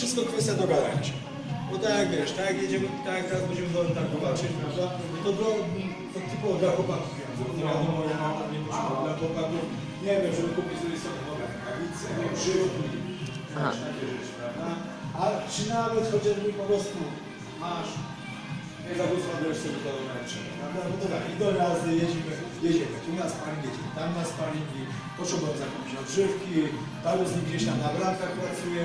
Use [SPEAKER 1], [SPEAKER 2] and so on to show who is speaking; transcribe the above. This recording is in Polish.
[SPEAKER 1] wszystko kwestia dogadania się. Bo tak jak wiesz, tak jak jedziemy, tak jak teraz będziemy do tak walczyć, prawda? To było to typowo dla chłopaków pieniądze, bo to wiadomo, ja mam tam nie potrzeba dla chłopaków, nie wiem, żeby kupić sobie sobie nowe rękawice, grzywki,
[SPEAKER 2] Aha.
[SPEAKER 1] wiesz, takie rzeczy, prawda? A czy nawet chociażby po prostu masz nie zagospodarujesz sobie to męczenie, prawda? No to tak, i do razy jedziemy, jedziemy, tu na sparing, jedziemy tam na sparingi, potrzebują zakąpić odżywki, paru z nich gdzieś tam na bramkach pracuje,